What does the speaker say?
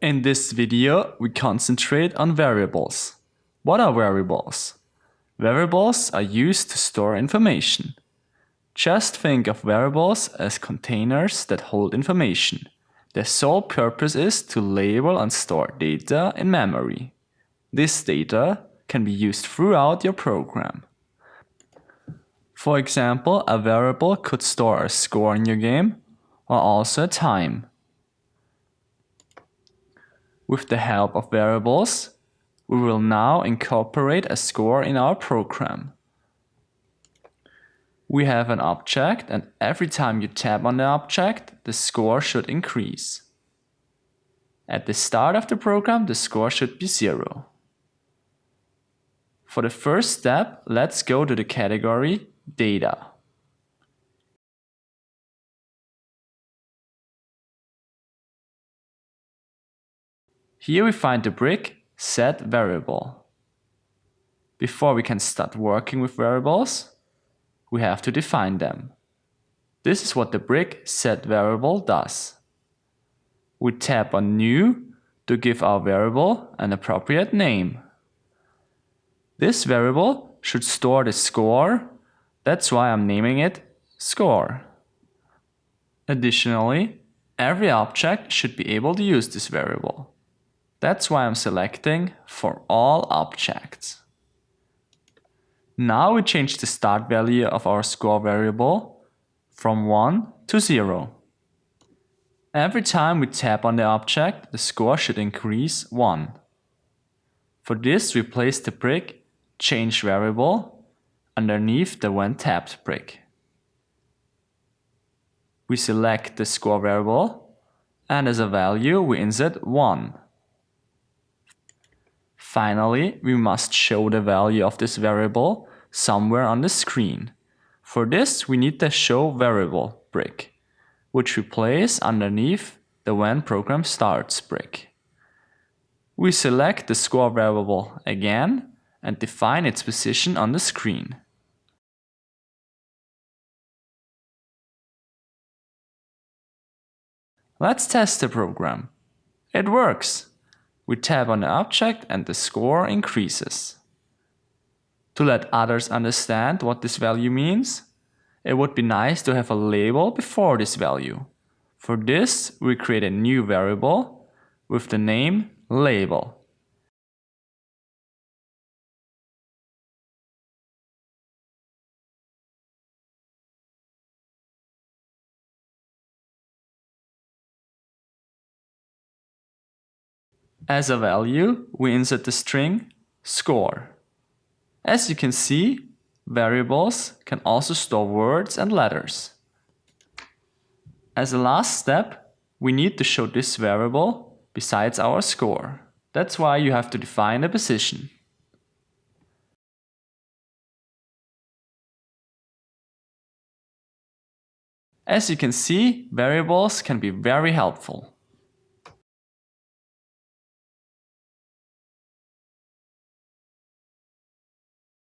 In this video, we concentrate on variables. What are variables? Variables are used to store information. Just think of variables as containers that hold information. Their sole purpose is to label and store data in memory. This data can be used throughout your program. For example, a variable could store a score in your game or also a time. With the help of variables, we will now incorporate a score in our program. We have an object and every time you tap on the object, the score should increase. At the start of the program, the score should be zero. For the first step, let's go to the category Data. Here we find the brick set variable. Before we can start working with variables, we have to define them. This is what the brick set variable does. We tap on new to give our variable an appropriate name. This variable should store the score, that's why I'm naming it score. Additionally, every object should be able to use this variable. That's why I'm selecting for all objects. Now we change the start value of our score variable from 1 to 0. Every time we tap on the object, the score should increase 1. For this, we place the brick change variable underneath the when tapped brick. We select the score variable and as a value we insert 1. Finally, we must show the value of this variable somewhere on the screen. For this, we need the show variable brick, which we place underneath the when program starts brick. We select the score variable again and define its position on the screen. Let's test the program. It works! We tap on the object and the score increases. To let others understand what this value means, it would be nice to have a label before this value. For this, we create a new variable with the name label. As a value, we insert the string score. As you can see, variables can also store words and letters. As a last step, we need to show this variable besides our score. That's why you have to define a position. As you can see, variables can be very helpful.